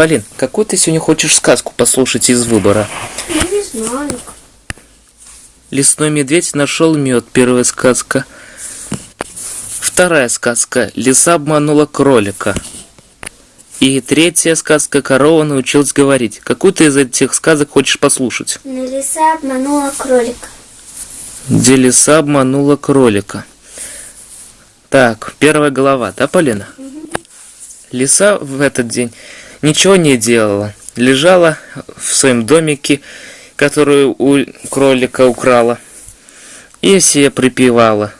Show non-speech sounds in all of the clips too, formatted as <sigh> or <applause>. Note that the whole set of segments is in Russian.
Полин, какую ты сегодня хочешь сказку послушать из выбора? Я не знаю. Лесной медведь нашел мед, первая сказка. Вторая сказка. Лиса обманула кролика. И третья сказка. Корова научилась говорить. Какую ты из этих сказок хочешь послушать? Но лиса обманула кролика. Где лиса обманула кролика. Так, первая глава, да, Полина? Лиса в этот день ничего не делала. Лежала в своем домике, который у кролика украла. И все припевала.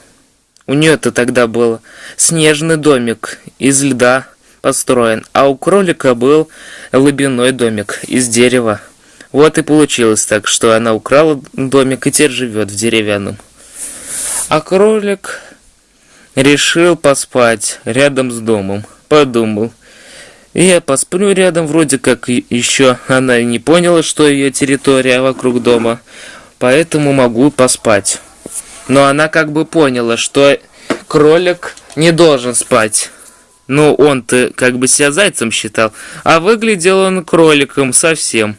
У нее-то тогда был снежный домик из льда построен, а у кролика был лобяной домик из дерева. Вот и получилось так, что она украла домик и теперь живет в деревянном. А кролик решил поспать рядом с домом. Подумал. Я посплю рядом, вроде как еще она и не поняла, что ее территория вокруг дома, поэтому могу поспать. Но она как бы поняла, что кролик не должен спать. Ну, он-то как бы себя зайцем считал, а выглядел он кроликом совсем.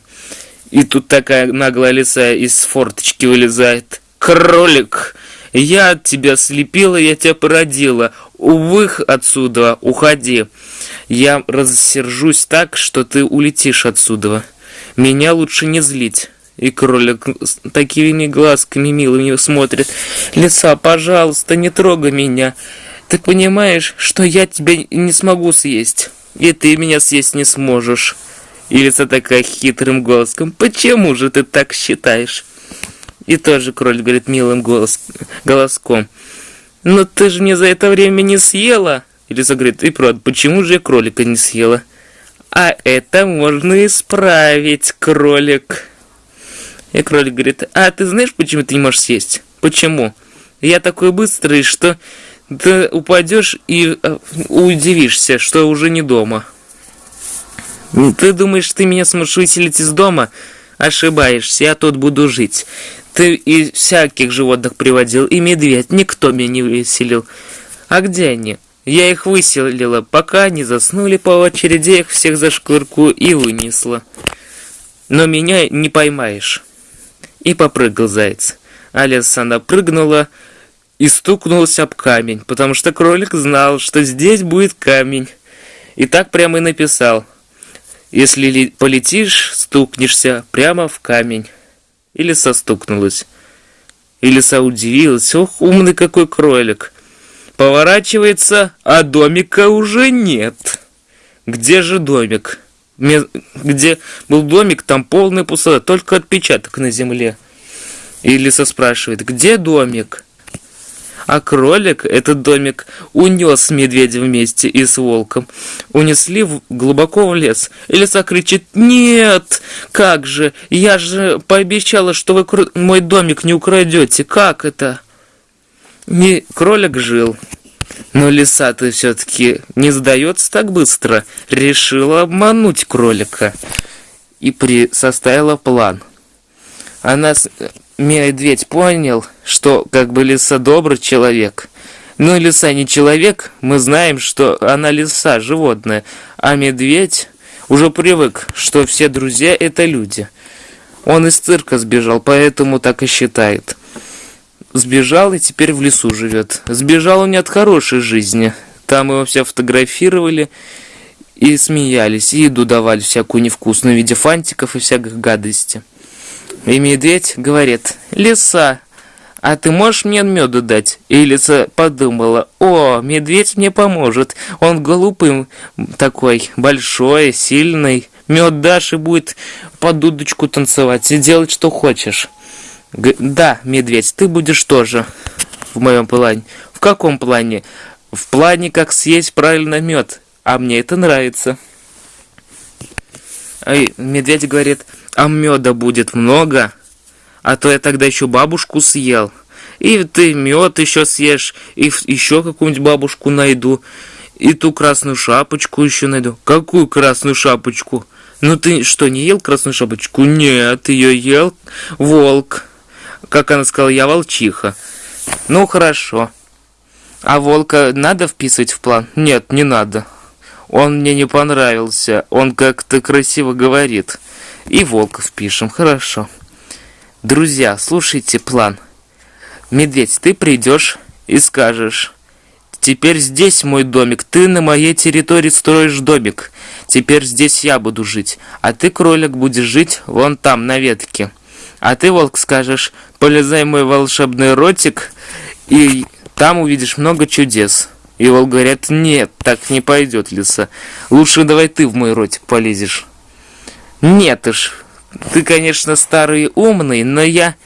И тут такая наглая лиса из форточки вылезает. «Кролик, я тебя слепила, я тебя породила. Увых отсюда, уходи. Я рассержусь так, что ты улетишь отсюда. Меня лучше не злить». И кролик такими глазками милыми смотрит. «Лиса, пожалуйста, не трогай меня. Ты понимаешь, что я тебя не смогу съесть, и ты меня съесть не сможешь». И лиса такая хитрым голосом. «Почему же ты так считаешь?» И тоже кролик говорит милым голос, голоском. «Но ты же мне за это время не съела!» И лиса говорит, и правда, почему же я кролика не съела? А это можно исправить, кролик. И кролик говорит, а ты знаешь, почему ты не можешь съесть? Почему? Я такой быстрый, что ты упадешь и э, удивишься, что уже не дома. Ты думаешь, ты меня сможешь выселить из дома? Ошибаешься, я тут буду жить. Ты и всяких животных приводил, и медведь, никто меня не выселил. А где они? Я их выселила, пока они заснули по очереди, их всех за шкурку и вынесла. Но меня не поймаешь. И попрыгал заяц. А лиса напрыгнула и стукнулась об камень, потому что кролик знал, что здесь будет камень. И так прямо и написал. Если полетишь, стукнешься прямо в камень. И лиса стукнулась. И лиса удивилась. Ох, умный какой кролик. Поворачивается, а домика уже нет. Где же домик? Где был домик, там полная пустота, только отпечаток на земле. И лиса спрашивает, где домик? А кролик этот домик унес с медведем вместе и с волком. Унесли в, глубоко в лес. И лиса кричит, нет, как же, я же пообещала, что вы мой домик не украдете. Как это? Не кролик жил. Но лиса-то все-таки не сдается так быстро. Решила обмануть кролика. И при... составила план. Она медведь понял, что как бы лиса добрый человек. Но лиса не человек, мы знаем, что она лиса, животное, а медведь уже привык, что все друзья это люди. Он из цирка сбежал, поэтому так и считает. Сбежал и теперь в лесу живет. Сбежал он не от хорошей жизни. Там его все фотографировали и смеялись, и еду давали всякую невкусную в виде фантиков и всяких гадостей. И медведь говорит, лиса, а ты можешь мне меду дать? И лиса подумала, о, медведь мне поможет, он голубым такой, большой, сильный. Мед дашь и будет под дудочку танцевать и делать, что хочешь. Г да, медведь, ты будешь тоже в моем плане. В каком плане? В плане, как съесть правильно мед. А мне это нравится. И медведь говорит, а меда будет много, а то я тогда еще бабушку съел. И ты мед еще съешь, и еще какую-нибудь бабушку найду, и ту красную шапочку еще найду. Какую красную шапочку? Ну ты что, не ел красную шапочку? Нет, ее ел волк. Как она сказала, я волчиха. Ну хорошо. А волка надо вписывать в план? Нет, не надо. Он мне не понравился, он как-то красиво говорит. И волка впишем, хорошо. Друзья, слушайте план. Медведь, ты придешь и скажешь... Теперь здесь мой домик, ты на моей территории строишь домик. Теперь здесь я буду жить, а ты, кролик, будешь жить вон там, на ветке. А ты, волк, скажешь, полезай мой волшебный ротик, и там увидишь много чудес. И волк говорит, нет, так не пойдет, лиса. Лучше давай ты в мой ротик полезешь. Нет уж, ты, конечно, старый и умный, но я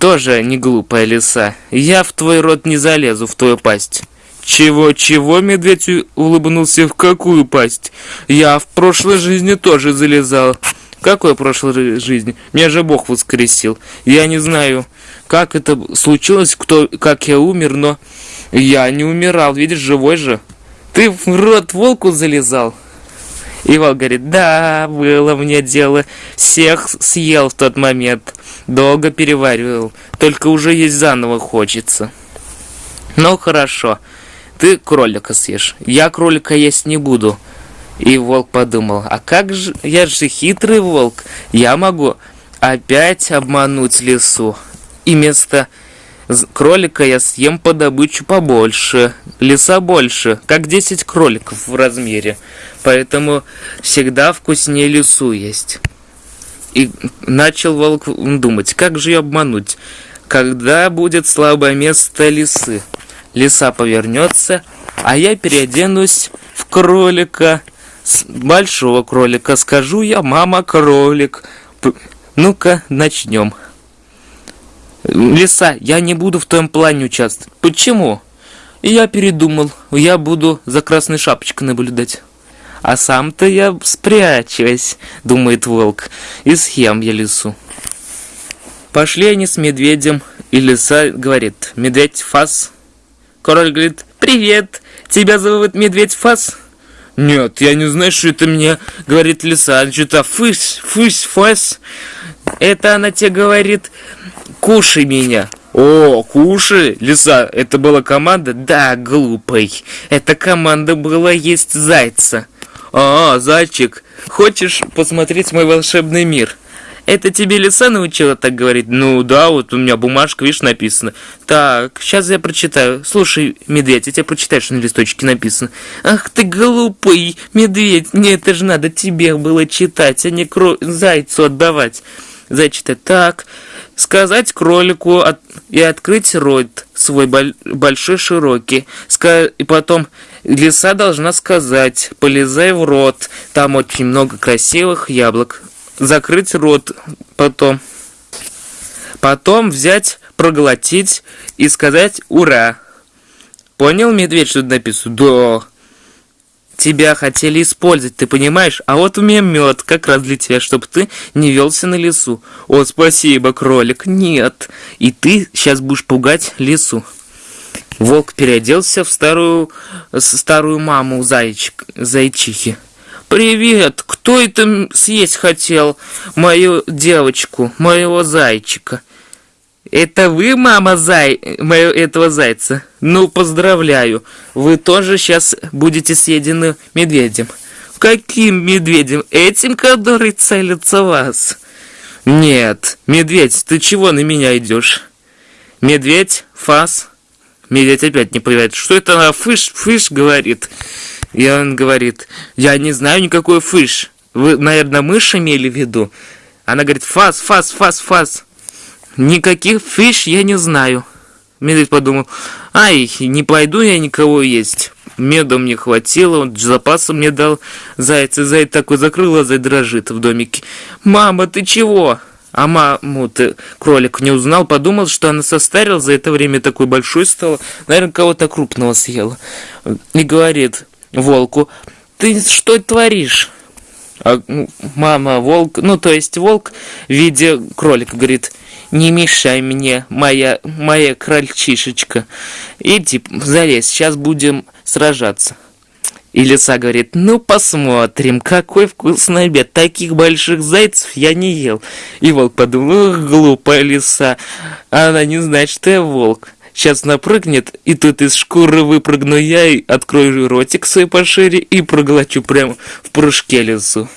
тоже не глупая лиса. Я в твой рот не залезу, в твою пасть. «Чего-чего?» — медведь улыбнулся. «В какую пасть? Я в прошлой жизни тоже залезал». «Какой прошлой жизни? Меня же Бог воскресил. Я не знаю, как это случилось, кто, как я умер, но я не умирал. Видишь, живой же. Ты в рот волку залезал?» И волк говорит, да, было мне дело, всех съел в тот момент, долго переваривал, только уже есть заново хочется. Ну хорошо, ты кролика съешь, я кролика есть не буду. И волк подумал, а как же, я же хитрый волк, я могу опять обмануть лесу. И вместо кролика я съем по добычу побольше, леса больше, как 10 кроликов в размере. Поэтому всегда вкуснее лесу есть. И начал волк думать, как же ее обмануть, когда будет слабое место лисы лиса повернется, а я переоденусь в кролика, большого кролика. Скажу я, мама кролик. Ну-ка, начнем. Лиса, я не буду в твоем плане участвовать. Почему? Я передумал. Я буду за красной шапочкой наблюдать. А сам-то я спрячусь, думает волк, и съем я лису. Пошли они с медведем, и лиса говорит, медведь фас, Король говорит, привет, тебя зовут Медведь Фас? Нет, я не знаю, что это мне говорит лиса. Что-то фысь, фысь, фас. Это она тебе говорит, кушай меня. О, кушай, лиса, это была команда? Да, глупый. Эта команда была есть зайца. А, зайчик, хочешь посмотреть мой волшебный мир? Это тебе лиса научила так говорить? Ну да, вот у меня бумажка, видишь, написано. Так, сейчас я прочитаю. Слушай, медведь, я тебе прочитаю, что на листочке написано. Ах ты глупый медведь, мне это же надо тебе было читать, а не кро... зайцу отдавать. Зайчитать. Так, сказать кролику от... и открыть рот свой большой широкий. Ска... И потом лиса должна сказать, полезай в рот, там очень много красивых яблок закрыть рот потом. Потом взять, проглотить и сказать «Ура!». Понял, медведь, что тут написано? Да. Тебя хотели использовать, ты понимаешь? А вот у меня мед, как раз для тебя, чтобы ты не велся на лесу. О, спасибо, кролик. Нет. И ты сейчас будешь пугать лесу. Волк переоделся в старую, старую маму зайчик, зайчихи. «Привет! Кто это съесть хотел? Мою девочку, моего зайчика?» «Это вы, мама зай... моего этого зайца?» «Ну, поздравляю! Вы тоже сейчас будете съедены медведем». «Каким медведем? Этим, который целится вас?» «Нет, медведь, ты чего на меня идешь?» «Медведь, фас...» Медведь опять не понимает, что это она фыш-фыш говорит. И он говорит, я не знаю никакой фыш. Вы, наверное, мышь имели в виду? Она говорит, фас, фас, фас, фас. Никаких фиш я не знаю. Медведь подумал, ай, не пойду я никого есть. Меда мне хватило, он запасом мне дал зайца. Заяц такой закрыл глаза и дрожит в домике. «Мама, ты чего?» А маму-то кролик не узнал, подумал, что она состарила, за это время такой большой стала, наверное, кого-то крупного съела. И говорит, волку, ты что творишь? А, ну, мама, волк, ну, то есть волк в виде кролика говорит, не мешай мне, моя, моя крольчишечка. Иди, залезь, сейчас будем сражаться. И лиса говорит, ну посмотрим, какой вкусный обед, таких больших зайцев я не ел. И волк подумал, глупая лиса, она не знает, что я волк. Сейчас напрыгнет, и тут из шкуры выпрыгну я и открою ротик свой пошире и проглочу прямо в прыжке лесу.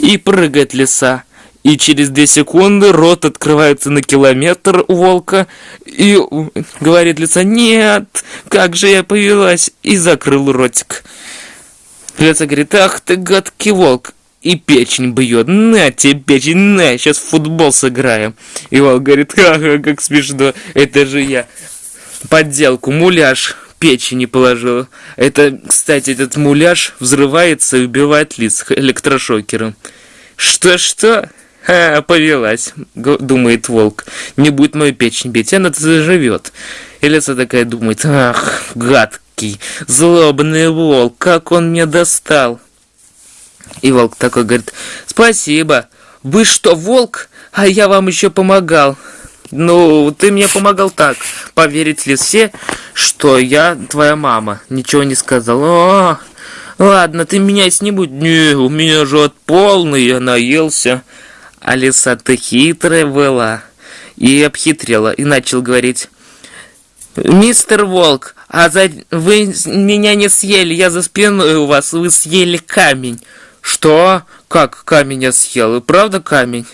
И прыгает лиса. И через две секунды рот открывается на километр у волка. И говорит лиса, нет, как же я повелась. И закрыл ротик. Лиса говорит, ах ты гадкий волк. И печень бьет. На тебе печень, на, сейчас в футбол сыграем. И волк говорит, ха-ха, как смешно, это же я. Подделку, муляж печени положил. Это, кстати, этот муляж взрывается и убивает лиц электрошокером. Что-что? Ха, повелась, думает волк. Не будет мою печень бить, она заживет. И лиса такая думает, ах, гадкий, злобный волк, как он мне достал. И волк такой говорит, спасибо, вы что, волк? А я вам еще помогал. Ну, ты мне помогал так, поверить ли все, что я твоя мама. Ничего не сказал. О, ладно, ты меня не будь. Не, у меня живот полный, я наелся. Алиса, ты хитрая была. И обхитрила, и начал говорить. Мистер Волк, а за... вы меня не съели, я за спиной у вас, вы съели камень. Что? Как камень я съел? И правда камень?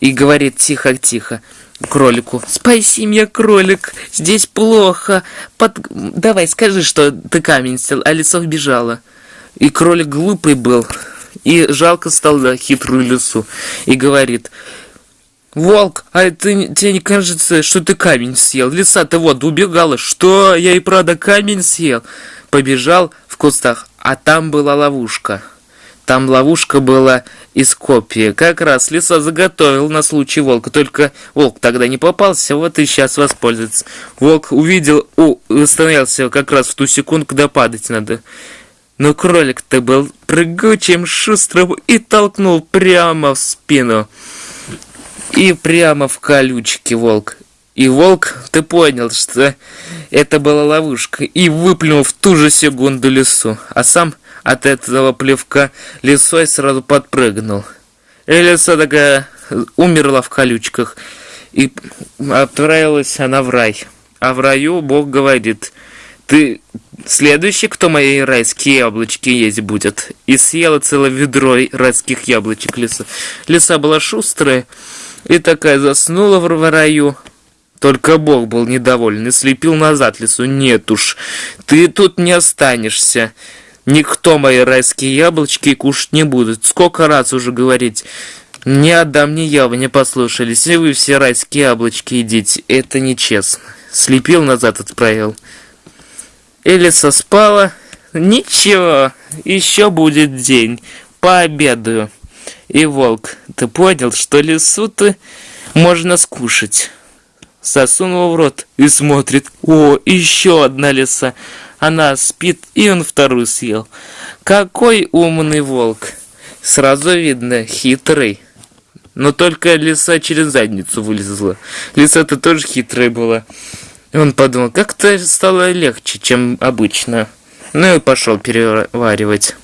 И говорит тихо-тихо кролику. Спаси меня, кролик, здесь плохо. Под... Давай, скажи, что ты камень съел. А лицо вбежало. И кролик глупый был. И жалко стало хитрую лису. И говорит, Волк, а ты, тебе не кажется, что ты камень съел? Лиса-то вот убегала. Что? Я и правда камень съел. Побежал в кустах, а там была ловушка. Там ловушка была из копии. Как раз лиса заготовил на случай волка. Только волк тогда не попался, вот и сейчас воспользуется. Волк увидел, о, остановился как раз в ту секунду, когда падать надо. Но кролик-то был прыгучим, шустрым и толкнул прямо в спину. И прямо в колючки волк. И волк, ты понял, что это была ловушка, и выплюнул в ту же секунду лесу, а сам от этого плевка лисой сразу подпрыгнул. И лиса такая умерла в колючках, и отправилась она в рай. А в раю Бог говорит, ты следующий, кто мои райские яблочки есть будет. И съела целое ведро райских яблочек лиса. Лиса была шустрая и такая заснула в раю. Только Бог был недоволен и слепил назад лису. Нет уж, ты тут не останешься. Никто мои райские яблочки кушать не будет. Сколько раз уже говорить. Ни Адам, ни Ява не послушались, и вы все райские яблочки едите. Это нечестно. Слепил назад отправил. Элиса спала. Ничего, еще будет день. Пообедаю. И волк, ты понял, что лису-то можно скушать? Сосунул в рот и смотрит. О, еще одна лиса. Она спит, и он вторую съел. Какой умный волк. Сразу видно, хитрый. Но только лиса через задницу вылезла. Лиса-то тоже хитрая была. И он подумал, как-то стало легче, чем обычно. Ну и пошел переваривать.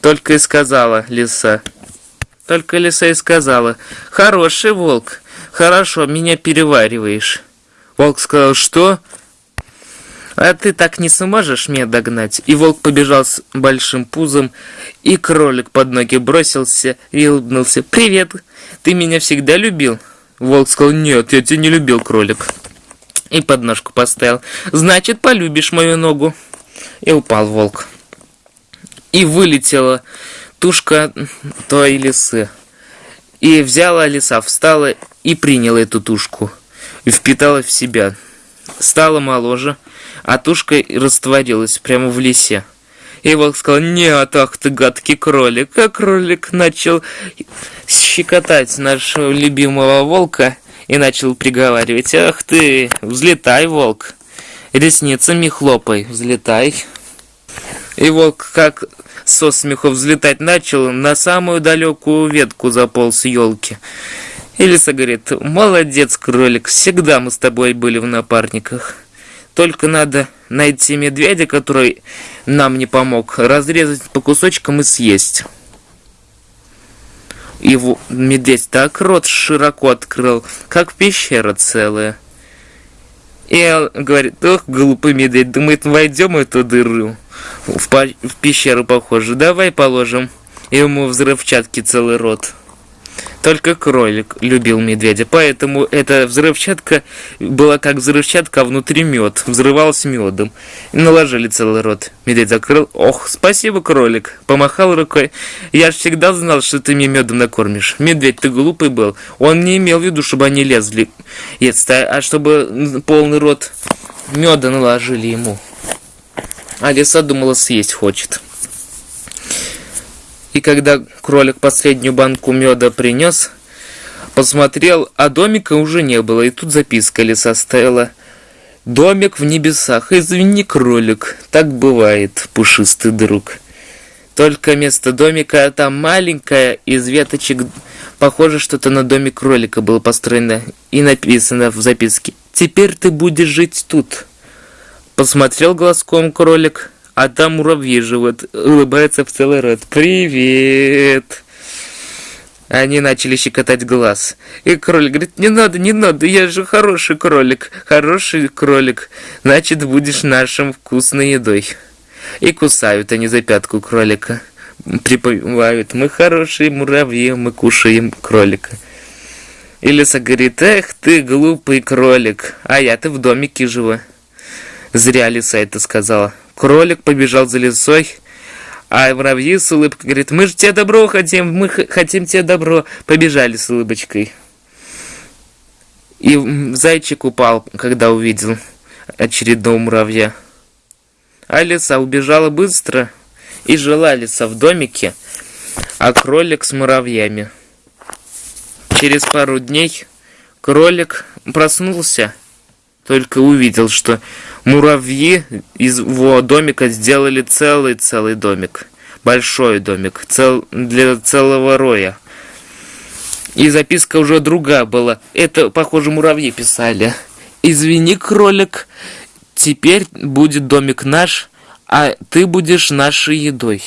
Только и сказала лиса. Только лиса и сказала, хороший волк, хорошо, меня перевариваешь. Волк сказал, что? А ты так не сможешь меня догнать. И волк побежал с большим пузом, и кролик под ноги бросился и улыбнулся. Привет, ты меня всегда любил? Волк сказал, нет, я тебя не любил, кролик и подножку поставил. «Значит, полюбишь мою ногу». И упал волк. И вылетела тушка той лисы. И взяла лиса, встала и приняла эту тушку. И впитала в себя. Стала моложе, а тушка растворилась прямо в лесе. И волк сказал, нет, ах ты гадкий кролик. А кролик начал щекотать нашего любимого волка и начал приговаривать. «Ах ты, взлетай, волк! Ресницами хлопай, взлетай!» И волк, как со смеху взлетать начал, на самую далекую ветку заполз елки. И лиса говорит, молодец, кролик, всегда мы с тобой были в напарниках. Только надо найти медведя, который нам не помог, разрезать по кусочкам и съесть. В- медведь так рот широко открыл, как пещера целая. И он говорит, ох, глупый медведь, думает, войдем в эту дыру. В, в пещеру похоже, давай положим ему взрывчатки целый рот. Только кролик любил медведя, поэтому эта взрывчатка была как взрывчатка, а внутри мед, взрывалась медом. Наложили целый рот. Медведь закрыл. Ох, спасибо, кролик. Помахал рукой. Я ж всегда знал, что ты мне медом накормишь. Медведь, ты глупый был. Он не имел в виду, чтобы они лезли. а а чтобы полный рот меда наложили ему. А лиса думала, съесть хочет. И когда кролик последнюю банку меда принес, посмотрел, а домика уже не было. И тут записка лиса стояла. Домик в небесах, извини, кролик, так бывает, пушистый друг. Только вместо домика там маленькая из веточек, похоже, что-то на домик кролика было построено и написано в записке. Теперь ты будешь жить тут. Посмотрел глазком кролик, а там муравьи живут, улыбается в целый рот. Привет! Они начали щекотать глаз. И кролик говорит, не надо, не надо, я же хороший кролик, хороший кролик, значит, будешь нашим вкусной едой. И кусают они за пятку кролика. Припевают, мы хорошие муравьи, мы кушаем кролика. И лиса говорит, эх ты глупый кролик, а я-то в домике живу. Зря лиса это сказала. Кролик побежал за лисой, а муравьи с улыбкой говорит, мы же тебе добро хотим, мы хотим тебе добро. Побежали с улыбочкой. И зайчик упал, когда увидел очередного муравья. А лиса убежала быстро, и жила лиса в домике, а кролик с муравьями. Через пару дней кролик проснулся, только увидел, что муравьи из его домика сделали целый-целый домик. Большой домик, цел, для целого роя. И записка уже другая была. Это, похоже, муравьи писали. Извини, кролик, теперь будет домик наш, а ты будешь нашей едой.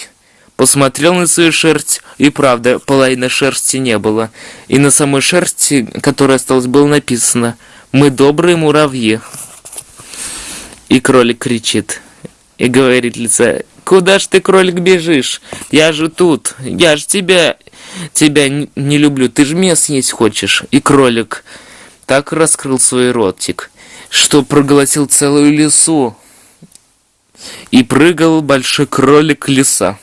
Посмотрел на свою шерсть, и правда, половины шерсти не было. И на самой шерсти, которая осталась, было написано «Мы добрые муравьи». И кролик кричит и говорит лица, «Куда ж ты, кролик, бежишь? Я же тут, я же тебя, тебя не люблю, ты же меня съесть хочешь». И кролик так раскрыл свой ротик, что проглотил целую лесу. И прыгал большой кролик лиса.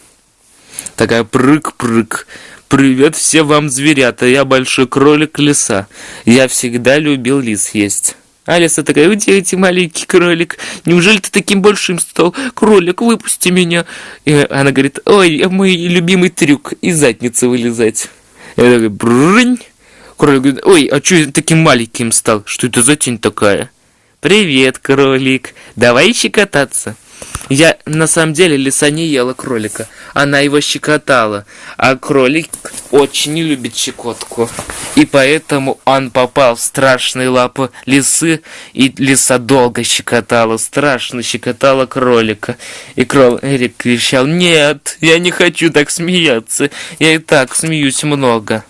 Такая прыг-прыг. Привет всем вам, зверята, я большой кролик лиса. Я всегда любил лис есть. А лиса такая, уйди, эти маленький кролик, неужели ты таким большим стал? Кролик, выпусти меня. И она говорит, ой, мой любимый трюк, из задницы вылезать. Я такой, брынь. Кролик говорит, ой, а что я таким маленьким стал? Что это за тень такая? Привет, кролик, давай щекотаться. Я, на самом деле, лиса не ела кролика. Она его щекотала. А кролик очень не любит щекотку. И поэтому он попал в страшные лапы лисы. И лиса долго щекотала, страшно щекотала кролика. И кролик кричал, нет, я не хочу так смеяться. Я и так смеюсь много.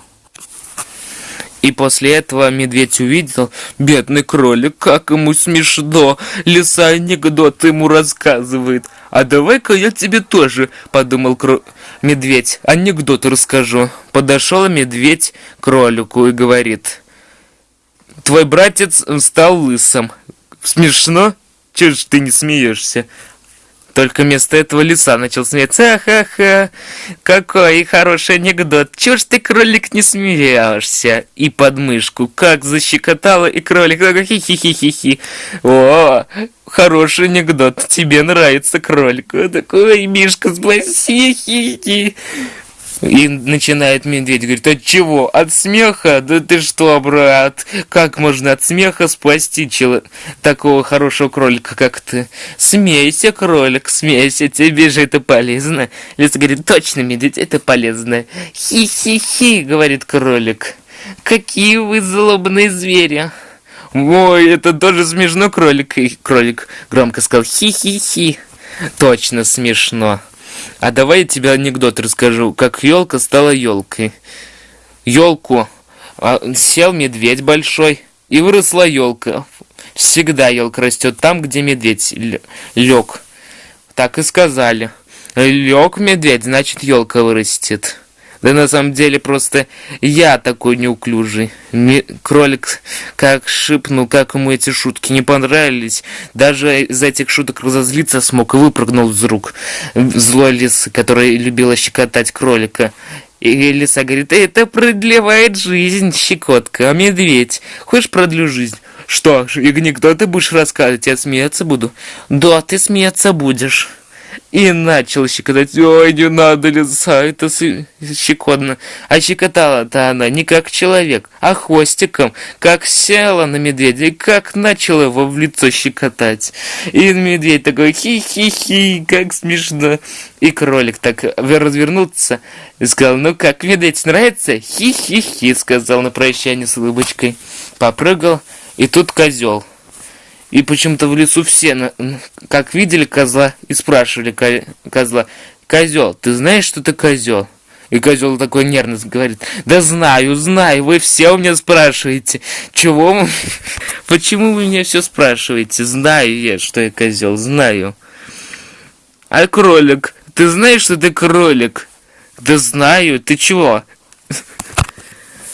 И после этого медведь увидел, бедный кролик, как ему смешно, лиса анекдот ему рассказывает. А давай-ка я тебе тоже, подумал кро... медведь, анекдот расскажу. Подошел медведь к кролику и говорит, твой братец стал лысым. Смешно? Чего ж ты не смеешься? Только вместо этого лиса начал смеяться. Ха-ха, какой хороший анекдот. Чего ж ты, кролик, не смеешься? И подмышку как защекотала, и кролик такой хи-хи-хи-хи-хи. О, хороший анекдот. Тебе нравится кролик. Такой, Мишка, спаси, хи-хи. И начинает медведь, говорит, от чего? От смеха? Да ты что, брат? Как можно от смеха спасти чело... такого хорошего кролика, как ты? Смейся, кролик, смейся, тебе же это полезно. Лиса говорит, точно, медведь, это полезно. Хи-хи-хи, говорит кролик. Какие вы злобные звери. Ой, это тоже смешно, кролик. И кролик громко сказал, хи-хи-хи. Точно смешно. А давай я тебе анекдот расскажу, как елка стала елкой. елку а, сел медведь большой, и выросла елка. Всегда елка растет там, где медведь лег. Так и сказали. Лег медведь, значит елка вырастет. Да на самом деле просто я такой неуклюжий. Ми кролик как шипнул, как ему эти шутки не понравились. Даже из этих шуток разозлиться смог и выпрыгнул из рук злой лисы, которая любила щекотать кролика. И лиса говорит, это продлевает жизнь, щекотка, а медведь, хочешь продлю жизнь? Что, и никто ты будешь рассказывать, я смеяться буду? Да, ты смеяться будешь. И начал щекотать. Ой, не надо, лиса, это щекотно. А щекотала-то она не как человек, а хвостиком, как села на медведя и как начала его в лицо щекотать. И медведь такой хи-хи-хи, как смешно. И кролик так развернулся и сказал, ну как, медведь нравится? Хи-хи-хи, сказал на прощание с улыбочкой. Попрыгал, и тут козел. И почему-то в лесу все, как видели козла, и спрашивали козла, «Козел, ты знаешь, что ты козел?» И козел такой нервно говорит, «Да знаю, знаю, вы все у меня спрашиваете. Чего? <laughs> Почему вы меня все спрашиваете? Знаю я, что я козел, знаю». А кролик, ты знаешь, что ты кролик? Да знаю, ты чего?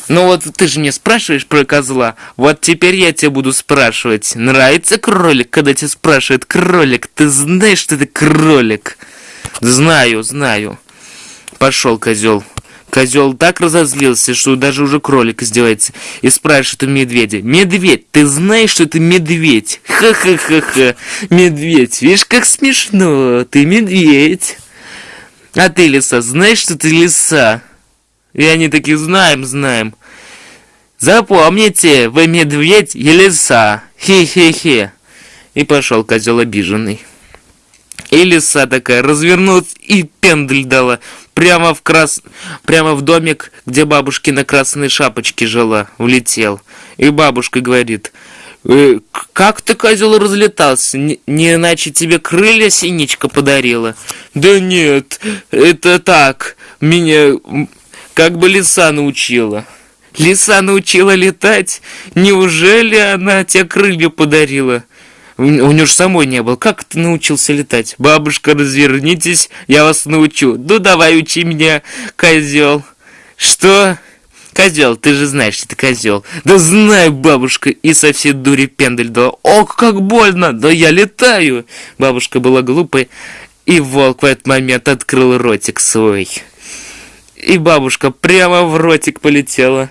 Ну вот ты же мне спрашиваешь про козла, вот теперь я тебя буду спрашивать. Нравится кролик, когда тебя спрашивает кролик? Ты знаешь, что ты кролик? Знаю, знаю. Пошел козел. Козел так разозлился, что даже уже кролик издевается. И спрашивает у медведя. Медведь, ты знаешь, что ты медведь? <laughs> Ха-ха-ха-ха. Медведь, видишь, как смешно. Ты медведь. А ты, лиса, знаешь, что ты лиса? И они такие, знаем, знаем. Запомните, вы медведь и лиса. Хе-хе-хе. И пошел козел обиженный. И лиса такая развернулась и пендель дала. Прямо в, крас... Прямо в домик, где бабушки на красной шапочке жила, улетел. И бабушка говорит, э, как ты, козел, разлетался? Не, не иначе тебе крылья синичка подарила? Да нет, это так, меня как бы лиса научила. Лиса научила летать? Неужели она тебе крылья подарила? У, нее же самой не было. Как ты научился летать? Бабушка, развернитесь, я вас научу. Ну давай учи меня, козел. Что? Козел, ты же знаешь, что ты козел. Да знаю, бабушка, и со всей дури пендель дала. Ох, как больно, да я летаю. Бабушка была глупой, и волк в этот момент открыл ротик свой. И бабушка прямо в ротик полетела.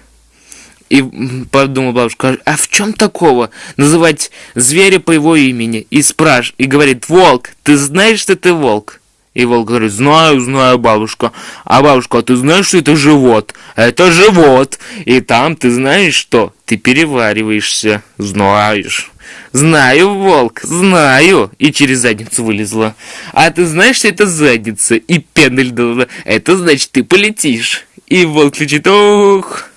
И подумала бабушка, а в чем такого? Называть зверя по его имени. И спрашивает, и говорит, волк, ты знаешь, что ты волк? И волк говорит, знаю, знаю, бабушка. А бабушка, а ты знаешь, что это живот? Это живот. И там ты знаешь что? Ты перевариваешься. Знаешь. Знаю, волк, знаю. И через задницу вылезла. А ты знаешь, что это задница? И пендель. Это значит, ты полетишь. И волк кричит, ох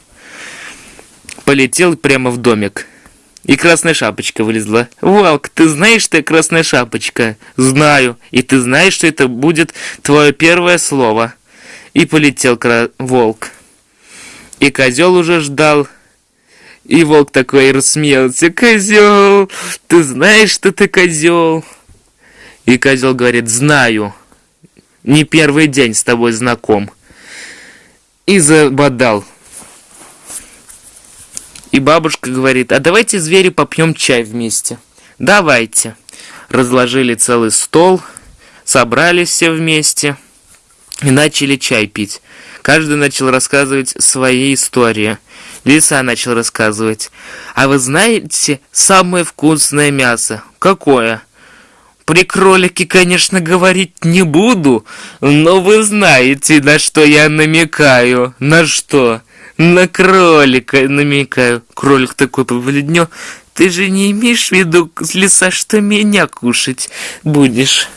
полетел прямо в домик. И красная шапочка вылезла. «Волк, ты знаешь, что я красная шапочка?» «Знаю. И ты знаешь, что это будет твое первое слово?» И полетел кра... волк. И козел уже ждал. И волк такой рассмеялся. «Козел, ты знаешь, что ты козел?» И козел говорит, «Знаю. Не первый день с тобой знаком». И забодал. И бабушка говорит, а давайте, звери, попьем чай вместе. Давайте. Разложили целый стол, собрались все вместе и начали чай пить. Каждый начал рассказывать свои истории. Лиса начал рассказывать. А вы знаете самое вкусное мясо? Какое? При кролике, конечно, говорить не буду, но вы знаете, на что я намекаю. На что? На кролика намекаю. Кролик такой побледнел. Ты же не имеешь в виду, лиса, что меня кушать будешь?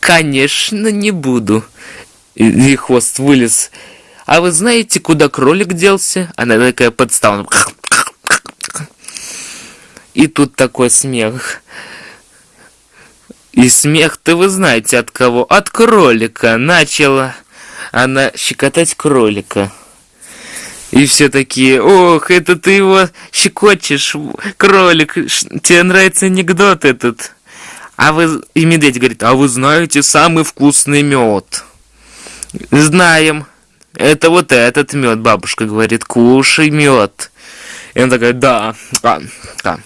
Конечно, не буду. И, и хвост вылез. А вы знаете, куда кролик делся? Она такая подстала. И тут такой смех. И смех-то вы знаете от кого? От кролика. Начала она щекотать кролика. И все такие, ох, это ты его щекочешь, кролик, тебе нравится анекдот этот. А вы, и медведь говорит, а вы знаете самый вкусный мед? Знаем. Это вот этот мед, бабушка говорит, кушай мед. И он такой, да, да, да.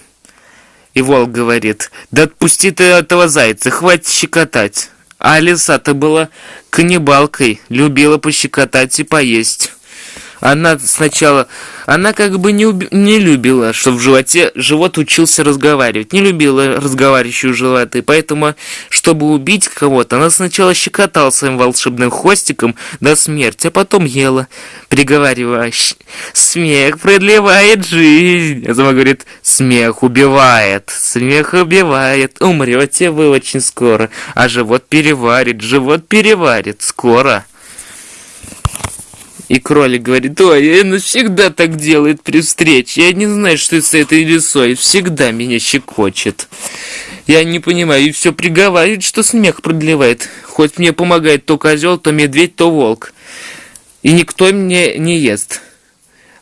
И волк говорит, да отпусти ты этого зайца, хватит щекотать. А лиса-то была каннибалкой, любила пощекотать и поесть. Она сначала, она как бы не, уби- не любила, что в животе живот учился разговаривать, не любила разговаривающую животы, поэтому, чтобы убить кого-то, она сначала щекотала своим волшебным хвостиком до смерти, а потом ела, приговаривая, «Щ- смех продлевает жизнь. А сама говорит, смех убивает, смех убивает, умрете вы очень скоро, а живот переварит, живот переварит, скоро. И кролик говорит, ой, она всегда так делает при встрече. Я не знаю, что это с этой лисой. Всегда меня щекочет. Я не понимаю, и все приговаривает, что смех продлевает. Хоть мне помогает то козел, то медведь, то волк. И никто мне не ест.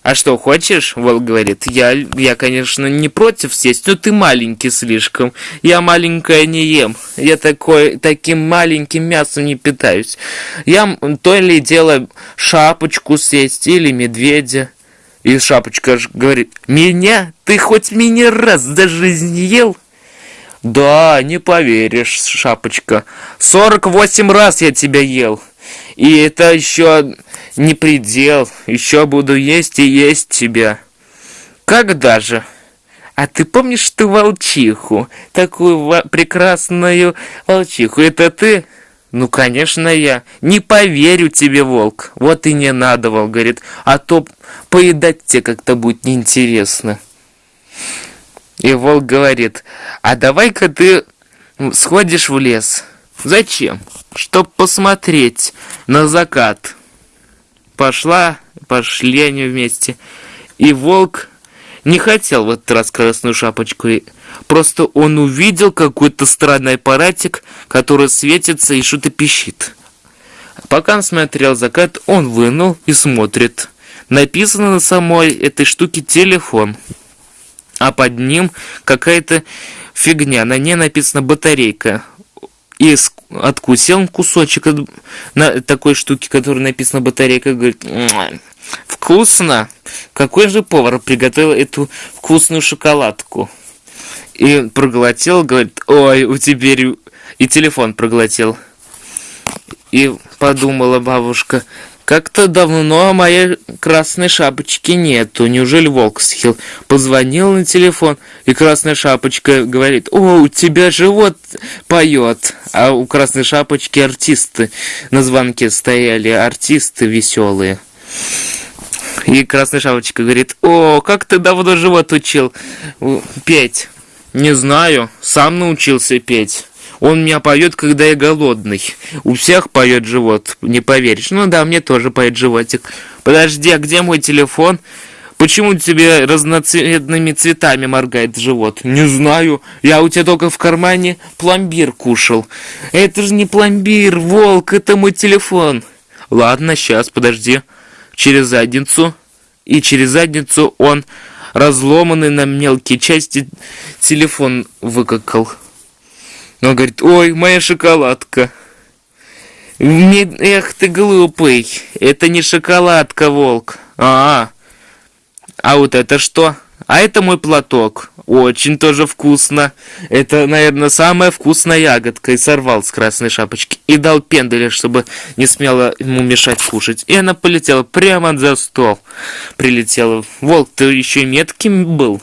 А что, хочешь? Волк говорит. Я, я, конечно, не против съесть, но ты маленький слишком. Я маленькая не ем. Я такой, таким маленьким мясом не питаюсь. Я то ли дело шапочку съесть или медведя. И шапочка говорит, меня? Ты хоть меня раз за жизнь ел? Да, не поверишь, шапочка. 48 раз я тебя ел. И это еще не предел. Еще буду есть и есть тебя. Когда же? А ты помнишь ты волчиху? Такую ва- прекрасную волчиху. Это ты? Ну, конечно, я. Не поверю тебе, волк. Вот и не надо, волк говорит. А то поедать тебе как-то будет неинтересно. И волк говорит, а давай-ка ты сходишь в лес. Зачем? Чтоб посмотреть на закат. Пошла, пошли они вместе. И волк не хотел в этот раз красную шапочку. Просто он увидел какой-то странный аппаратик, который светится и что-то пищит. Пока он смотрел закат, он вынул и смотрит. Написано на самой этой штуке телефон а под ним какая-то фигня, на ней написано батарейка. И откусил кусочек на такой штуки, которая написана батарейка, говорит, «Муа, вкусно. Какой же повар приготовил эту вкусную шоколадку? И проглотил, говорит, ой, у теперь и телефон проглотил. И подумала бабушка, как-то давно моей красной шапочки нету. Неужели волк съел? Позвонил на телефон, и красная шапочка говорит, о, у тебя живот поет. А у красной шапочки артисты на звонке стояли, артисты веселые. И красная шапочка говорит, о, как ты давно живот учил петь? Не знаю, сам научился петь. Он меня поет, когда я голодный. У всех поет живот, не поверишь. Ну да, мне тоже поет животик. Подожди, а где мой телефон? Почему тебе разноцветными цветами моргает живот? Не знаю. Я у тебя только в кармане пломбир кушал. Это же не пломбир, волк, это мой телефон. Ладно, сейчас, подожди. Через задницу. И через задницу он разломанный на мелкие части телефон выкакал. Он говорит, ой, моя шоколадка. Эх ты глупый, это не шоколадка, волк. А, а вот это что? А это мой платок. Очень тоже вкусно. Это, наверное, самая вкусная ягодка. И сорвал с красной шапочки. И дал пенделя, чтобы не смело ему мешать кушать. И она полетела прямо за стол. Прилетела. Волк, ты еще и метким был.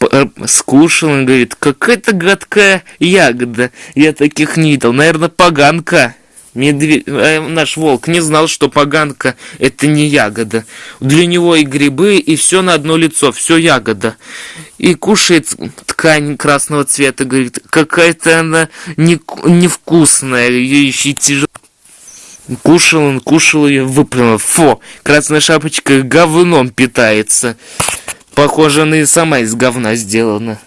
Э, Скушал, он говорит, какая-то гадкая ягода. Я таких не видел. Наверное, поганка. Медведь, э, наш волк не знал, что поганка это не ягода. Для него и грибы, и все на одно лицо, все ягода. И кушает ткань красного цвета, говорит, какая-то она не, невкусная, ее еще тяжело. Кушал он, кушал ее, выплюнул. Фу, красная шапочка говном питается. Похоже, она и сама из говна сделана.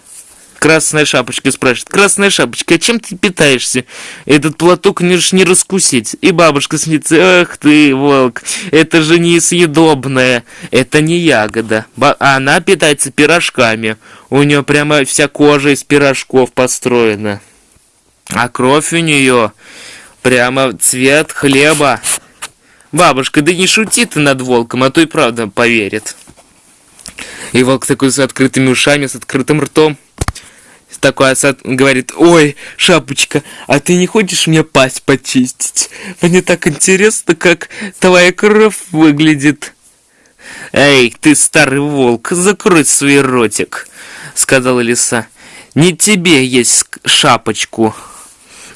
Красная шапочка спрашивает, Красная шапочка, а чем ты питаешься? Этот платок не ж не раскусить. И бабушка смеется, эх ты, волк, это же несъедобное, это не ягода. Ба а она питается пирожками. У нее прямо вся кожа из пирожков построена. А кровь у нее прямо цвет хлеба. Бабушка, да не шути ты над волком, а то и правда поверит. И волк такой с открытыми ушами, с открытым ртом. Такой осад говорит, ой, шапочка, а ты не хочешь мне пасть почистить? Мне так интересно, как твоя кровь выглядит. Эй, ты старый волк, закрой свой ротик, сказала лиса. Не тебе есть шапочку.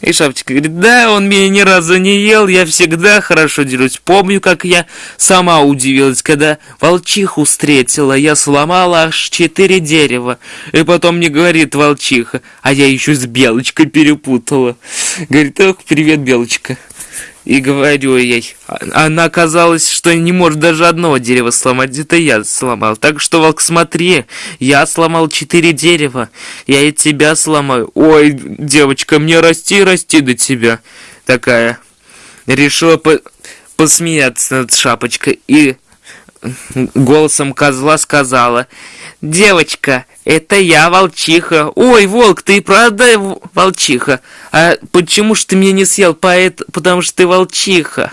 И Шапочка говорит, да, он меня ни разу не ел, я всегда хорошо дерусь. Помню, как я сама удивилась, когда волчиху встретила, я сломала аж четыре дерева. И потом мне говорит волчиха, а я еще с Белочкой перепутала. Говорит, ох, привет, Белочка. И говорю ей, она оказалась, что не может даже одного дерева сломать, это я сломал. Так что, Волк, смотри, я сломал четыре дерева, я и тебя сломаю. Ой, девочка, мне расти расти до тебя. Такая. Решила по посмеяться над шапочкой и голосом козла сказала, «Девочка, это я, волчиха. Ой, волк, ты и правда волчиха? А почему ж ты меня не съел? Поэт, потому что ты волчиха».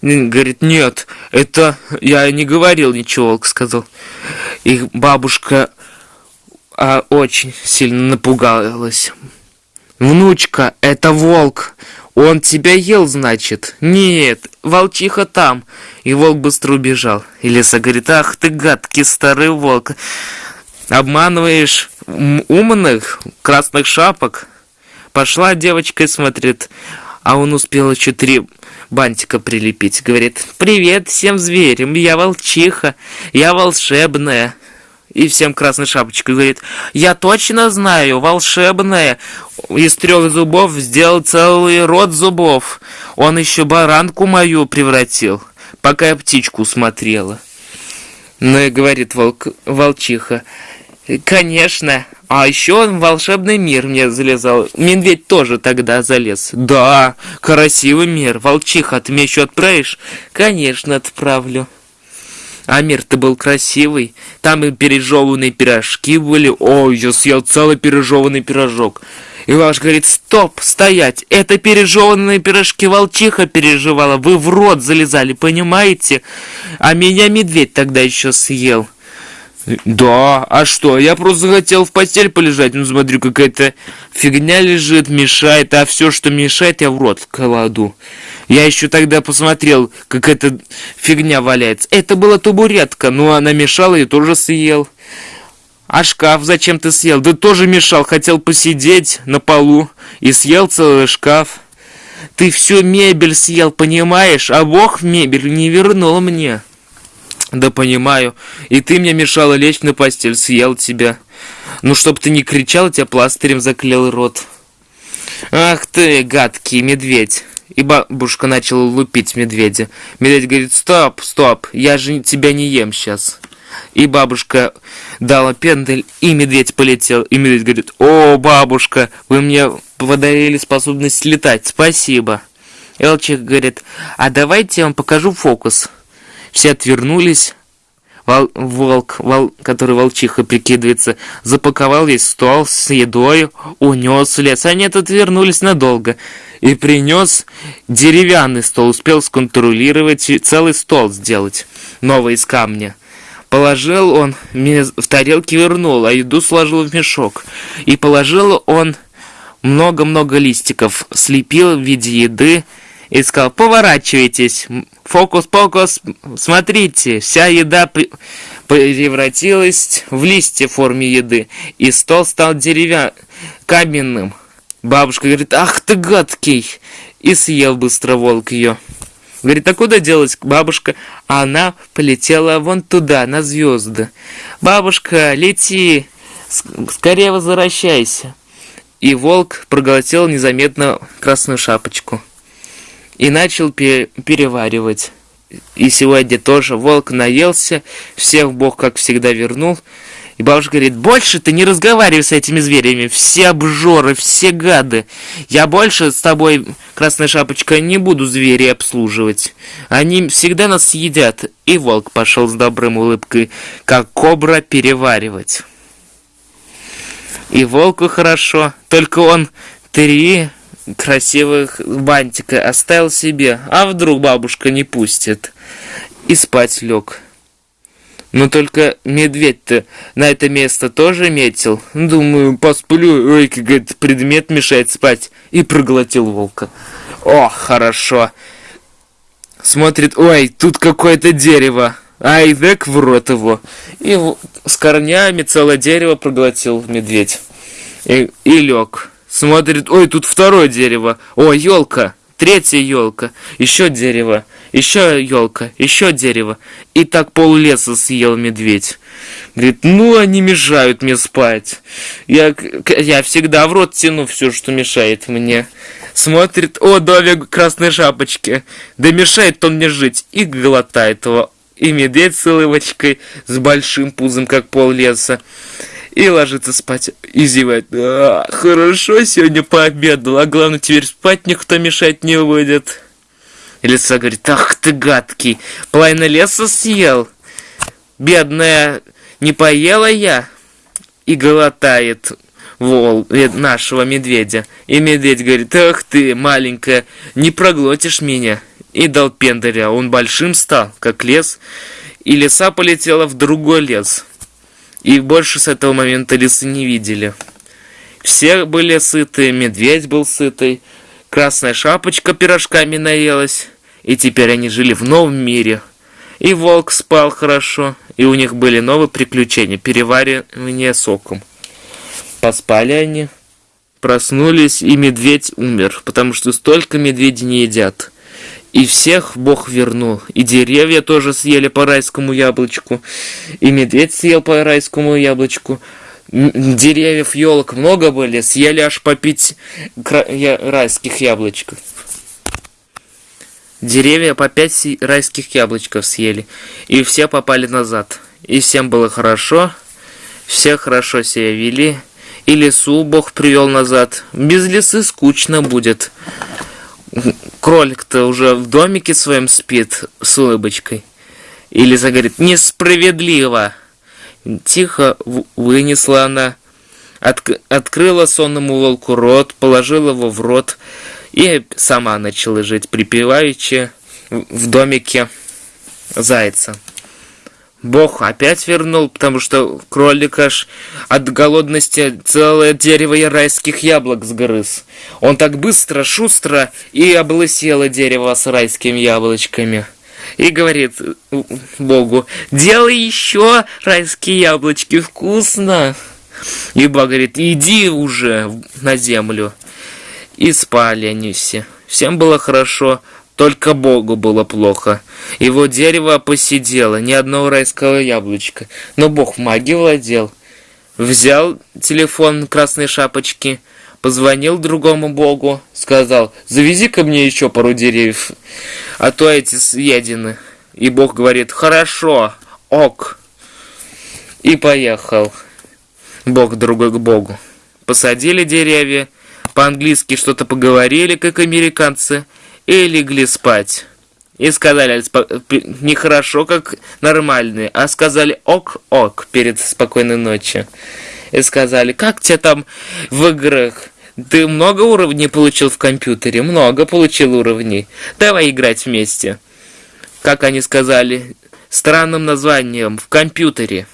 Говорит, нет, это я не говорил ничего, волк сказал. Их бабушка а, очень сильно напугалась. Внучка, это волк. Он тебя ел, значит? Нет, волчиха там. И волк быстро убежал. И лиса говорит, ах ты гадкий старый волк. Обманываешь умных красных шапок. Пошла девочка и смотрит, а он успел еще три бантика прилепить. Говорит, привет всем зверям, я волчиха, я волшебная. И всем красной шапочкой говорит, я точно знаю, волшебная. Из трех зубов сделал целый рот зубов. Он еще баранку мою превратил, пока я птичку смотрела. Ну и говорит волк, волчиха, конечно, а еще он в волшебный мир мне залезал. Медведь тоже тогда залез. Да, красивый мир. Волчиха, ты меня еще отправишь? Конечно, отправлю. А мир-то был красивый. Там и пережеванные пирожки были. Ой, я съел целый пережеванный пирожок. И ваш говорит, стоп, стоять, это пережеванные пирожки волчиха переживала, вы в рот залезали, понимаете? А меня медведь тогда еще съел. Да, а что? Я просто хотел в постель полежать. Ну, смотрю, какая-то фигня лежит, мешает, а все, что мешает, я в рот кладу. Я еще тогда посмотрел, как эта фигня валяется. Это была табуретка, но она мешала и тоже съел. А шкаф зачем ты съел? Да тоже мешал, хотел посидеть на полу и съел целый шкаф. Ты всю мебель съел, понимаешь? А Бог мебель не вернул мне. Да понимаю. И ты мне мешала лечь на постель, съел тебя. Ну, чтоб ты не кричал, тебя пластырем заклеил рот. Ах ты, гадкий медведь. И бабушка начала лупить медведя. Медведь говорит, стоп, стоп, я же тебя не ем сейчас. И бабушка дала пендель, и медведь полетел. И медведь говорит, о, бабушка, вы мне подарили способность летать, спасибо. Элчик говорит, а давайте я вам покажу фокус. Все отвернулись. Вол, волк, вол, который волчиха прикидывается, запаковал весь стол с едой, унес в лес. Они отвернулись надолго. И принес деревянный стол, успел сконтролировать целый стол сделать, новый из камня. Положил он, в тарелке вернул, а еду сложил в мешок. И положил он много-много листиков, слепил в виде еды и сказал, поворачивайтесь, фокус-покус, смотрите, вся еда превратилась в листья в форме еды, и стол стал деревянным, каменным. Бабушка говорит, ах ты гадкий, и съел быстро волк ее. Говорит, а куда делась бабушка? А она полетела вон туда, на звезды. Бабушка, лети, скорее возвращайся. И волк проглотил незаметно красную шапочку. И начал переваривать. И сегодня тоже волк наелся, всех бог, как всегда, вернул. И бабушка говорит, больше ты не разговаривай с этими зверями, все обжоры, все гады. Я больше с тобой, Красная Шапочка, не буду зверей обслуживать. Они всегда нас съедят. И волк пошел с добрым улыбкой, как кобра переваривать. И волку хорошо, только он три красивых бантика оставил себе, а вдруг бабушка не пустит. И спать лег. Но только медведь-то на это место тоже метил. Думаю, посплю, ой, как предмет мешает спать. И проглотил волка. О, хорошо. Смотрит, ой, тут какое-то дерево. Ай, дек в рот его. И с корнями целое дерево проглотил медведь. И, и лег. Смотрит, ой, тут второе дерево. О, елка. Третья елка. Еще дерево еще елка, еще дерево. И так пол леса съел медведь. Говорит, ну они мешают мне спать. Я, я всегда в рот тяну все, что мешает мне. Смотрит, о, домик красной шапочки. Да мешает он мне жить. И глотает его. И медведь с улыбочкой, с большим пузом, как пол леса. И ложится спать, и зевает. А, хорошо, сегодня пообедал, а главное, теперь спать никто мешать не будет. И лиса говорит, ах ты гадкий, половина леса съел. Бедная, не поела я. И глотает вол э, нашего медведя. И медведь говорит, ах ты, маленькая, не проглотишь меня. И дал пендаря, он большим стал, как лес. И лиса полетела в другой лес. И больше с этого момента лисы не видели. Все были сыты, медведь был сытый, Красная шапочка пирожками наелась, и теперь они жили в новом мире. И волк спал хорошо, и у них были новые приключения, переваривание соком. Поспали они, проснулись, и медведь умер, потому что столько медведей не едят. И всех Бог вернул. И деревья тоже съели по райскому яблочку. И медведь съел по райскому яблочку деревьев, елок много были, съели аж по пять райских яблочков. Деревья по пять райских яблочков съели, и все попали назад. И всем было хорошо, все хорошо себя вели, и лесу Бог привел назад. Без лесы скучно будет. Кролик-то уже в домике своем спит с улыбочкой. И лиса говорит, несправедливо. Тихо вынесла она, от, открыла сонному волку рот, положила его в рот и сама начала жить припеваючи в домике зайца. Бог опять вернул, потому что кролик аж от голодности целое дерево райских яблок сгрыз. Он так быстро, шустро и облысело дерево с райскими яблочками и говорит Богу, делай еще райские яблочки, вкусно. И Бог говорит, иди уже на землю. И спали они все. Всем было хорошо, только Богу было плохо. Его дерево посидело, ни одного райского яблочка. Но Бог в магии владел. Взял телефон красной шапочки, позвонил другому богу, сказал, завези ко мне еще пару деревьев, а то эти съедены. И бог говорит, хорошо, ок. И поехал бог другой к богу. Посадили деревья, по-английски что-то поговорили, как американцы, и легли спать. И сказали нехорошо, как нормальные, а сказали ок-ок перед спокойной ночью и сказали, как тебе там в играх? Ты много уровней получил в компьютере? Много получил уровней. Давай играть вместе. Как они сказали, странным названием, в компьютере.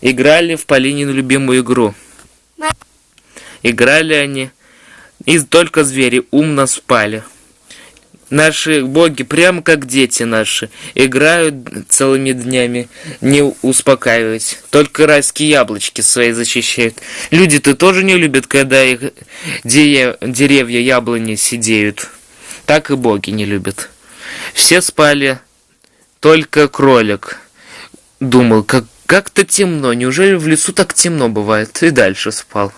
Играли в Полинину любимую игру. Играли они, и только звери умно спали. Наши боги, прямо как дети наши, играют целыми днями, не успокаиваясь. Только райские яблочки свои защищают. Люди-то тоже не любят, когда их деревья яблони сидеют. Так и боги не любят. Все спали, только кролик. Думал, как как-то темно, неужели в лесу так темно бывает? И дальше спал.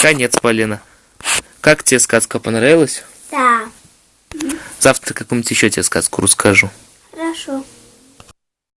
Конец, Полина. Как тебе сказка понравилась? Да. Завтра какую-нибудь еще тебе сказку расскажу. Хорошо.